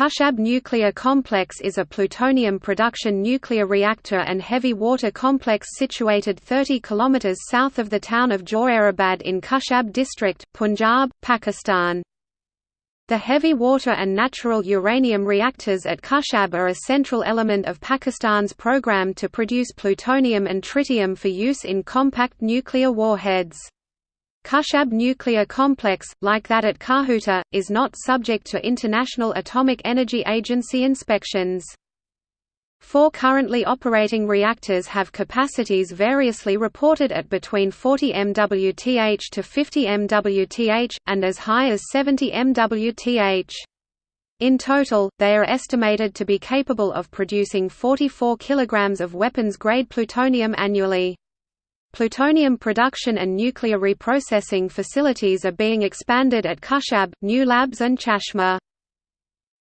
Khushab Nuclear Complex is a plutonium production nuclear reactor and heavy water complex situated 30 km south of the town of Jauharabad in Khushab district, Punjab, Pakistan. The heavy water and natural uranium reactors at Khushab are a central element of Pakistan's program to produce plutonium and tritium for use in compact nuclear warheads. Khushab nuclear complex, like that at Kahuta, is not subject to International Atomic Energy Agency inspections. Four currently operating reactors have capacities variously reported at between 40 MWth to 50 MWth, and as high as 70 MWth. In total, they are estimated to be capable of producing 44 kg of weapons-grade plutonium annually. Plutonium production and nuclear reprocessing facilities are being expanded at Khushab, new labs and Chashma.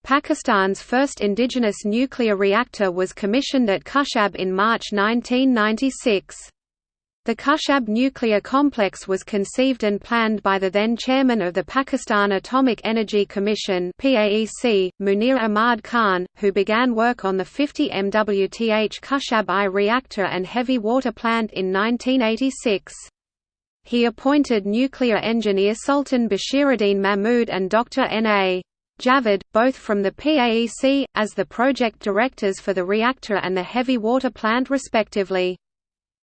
Pakistan's first indigenous nuclear reactor was commissioned at Khushab in March 1996. The Khushab nuclear complex was conceived and planned by the then chairman of the Pakistan Atomic Energy Commission PAEC, Munir Ahmad Khan, who began work on the 50 MWth Khushab I reactor and heavy water plant in 1986. He appointed nuclear engineer Sultan Bashiruddin Mahmud and Dr. N.A. Javed, both from the PAEC, as the project directors for the reactor and the heavy water plant respectively.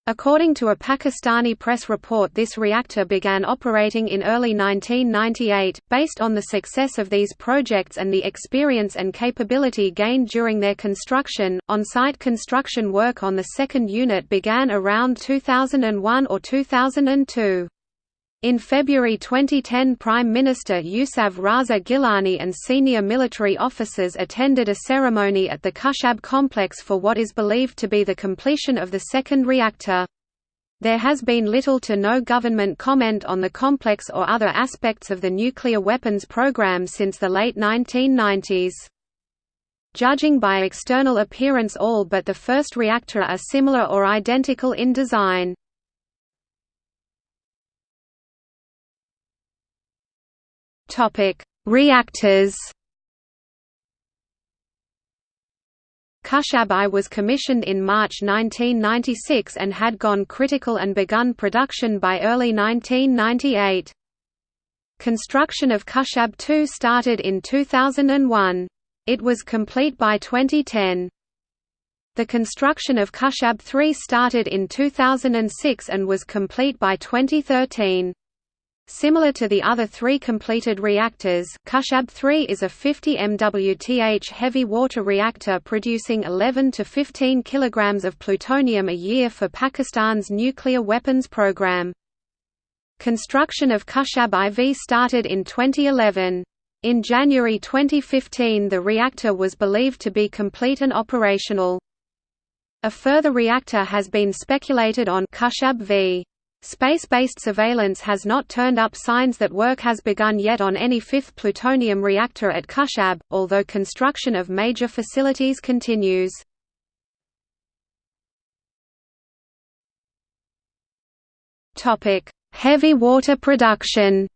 According to a Pakistani press report this reactor began operating in early 1998, based on the success of these projects and the experience and capability gained during their construction. On-site construction work on the second unit began around 2001 or 2002. In February 2010 Prime Minister Yousaf Raza Gilani and senior military officers attended a ceremony at the Khushab complex for what is believed to be the completion of the second reactor. There has been little to no government comment on the complex or other aspects of the nuclear weapons program since the late 1990s. Judging by external appearance all but the first reactor are similar or identical in design. Topic: Reactors. Khushab I was commissioned in March 1996 and had gone critical and begun production by early 1998. Construction of Khushab II started in 2001. It was complete by 2010. The construction of Khushab III started in 2006 and was complete by 2013. Similar to the other three completed reactors, Khushab 3 is a 50 MWth heavy water reactor producing 11 to 15 kg of plutonium a year for Pakistan's nuclear weapons program. Construction of Khushab IV started in 2011. In January 2015 the reactor was believed to be complete and operational. A further reactor has been speculated on Khushab V. Space-based surveillance has not turned up signs that work has begun yet on any fifth plutonium reactor at Khushab, although construction of major facilities continues. Heavy water production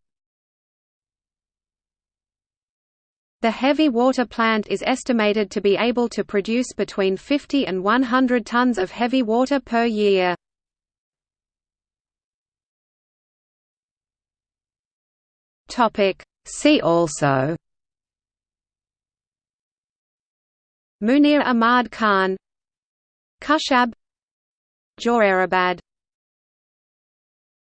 The heavy water plant is estimated to be able to produce between 50 and 100 tons of heavy water per year. Topic. See also. Munir Ahmad Khan. Khushab. Jauharabad